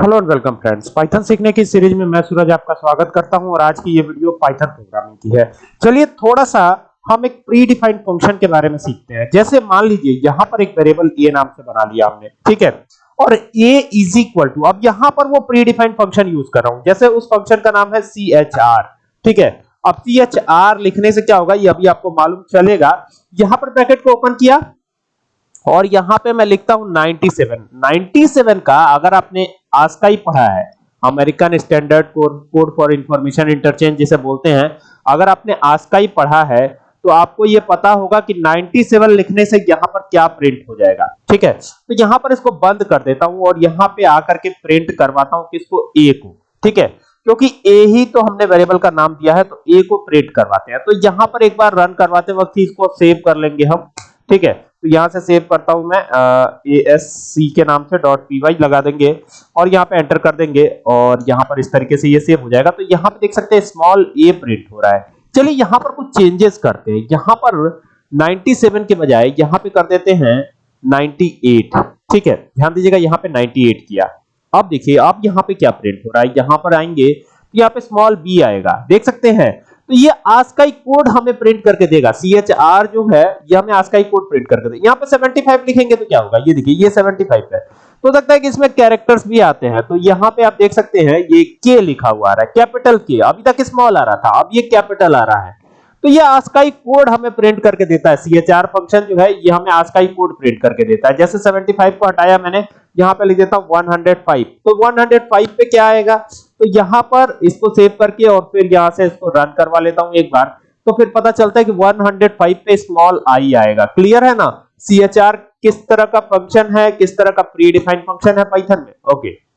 Hello and welcome friends. Python सीखने की series में मैं सूरज आपका स्वागत करता हूँ और आज की ये वीडियो पाइथन प्रोग्रामिंग की है। चलिए थोड़ा सा हम एक प्री डिफाइंड फ़ंक्शन के बारे में सीखते हैं। जैसे मान लीजिए यहाँ पर एक वेरिएबल ए नाम से बना लिया हमने, ठीक है? और a इज़ इक्वल टू अब यहाँ पर वो प्री डिफाइंड फ़ंक्शन यूज़ कर रहा हूँ। जैसे उस फ़ंक्शन का नाम है chr ठीक है? अब chr लिखने से क्या होगा? ये अभी आपको मालूम चलेगा। यहाँ पर ब्रैकेट को ओपन किया और यहाँ पे मैं लिखता हूँ 97 97 का अगर आपने आज का ही पढ़ा है American standard code for information interchange जिसे बोलते हैं, अगर आपने आज का ही पढ़ा है तो आपको ये पता होगा कि 97 लिखने से यहाँ पर क्या प्रिंट हो जाएगा। ठीक है? तो यहाँ पर इसको बंद कर देता हूँ और यहाँ पे आकर के प्रिंट करवाता हूँ किसको? ए को। ठीक है? क्योंकि ए ही तो हमने वेरिएबल का नाम दिया है तो ए को प्रिंट करवाते हैं। तो यहाँ पर एक बार रन करवाते वक्त इसको सेव कर लेंगे हम। ठीक है? तो यहाँ से सेव करता हूँ मैं ए एस सी के नाम से डॉट पी वाई लगा देंगे और यहाँ पे एंटर कर देंगे और यहाँ पर इस तरीके से ये सेव हो जाएगा। तो यहाँ पे देख सकते हैं स्मॉल ए प्रिंट हो रहा है। चलिए यहाँ पर कुछ चेंजेस करते हैं। यहाँ पर 97 के बजाय यहाँ पे कर देते हैं 98 ठीक है? ध्यान दीजिएगा यहाँ पे 98 किया। अब देखिए, अब यहाँ पे क्या प्रिंट हो रहा है? यहाँ पर आएँगे तो यहाँ पे स्मॉल बी आएगा। देख सकते हैं तो ये आस्काई कोड हमें प्रिंट करके देगा। सी एच आर जो है, ये हमें आस्काई कोड प्रिंट करके देगा यहाँ पे 75 लिखेंगे तो क्या होगा? ये देखिए, ये 75 है। तो लगता है कि इसमें कैरेक्टर्स भी आते हैं। तो यहाँ पे आप देख सकते हैं, ये के लिखा हुआ आ रहा है। कैपिटल के अभी तक स्मॉल आ रहा था, अब ये कैपिटल आ रहा है। तो ये आस्काई कोड हमें प्रिंट करके देता है। सीएचआर फ़ंक्शन जो है, ये हमें आस्काई कोड प्रिंट करके देता है। जैसे 75 को हटाया मैंने, यहाँ पे लिख देता हूँ 105 तो 105 पे क्या आएगा? तो यहाँ पर इसको सेव करके और फिर यहाँ से इसको रन करवा लेता हूँ एक बार। तो फिर पता चलता है कि 105 पे स्मॉल आई आएगा। क्लियर है ना? सीएचआर किस तरह का फ़ंक्शन है, किस तरह का प्री डिफाइंड फ़ंक्शन है पाइथन में? Okay okay.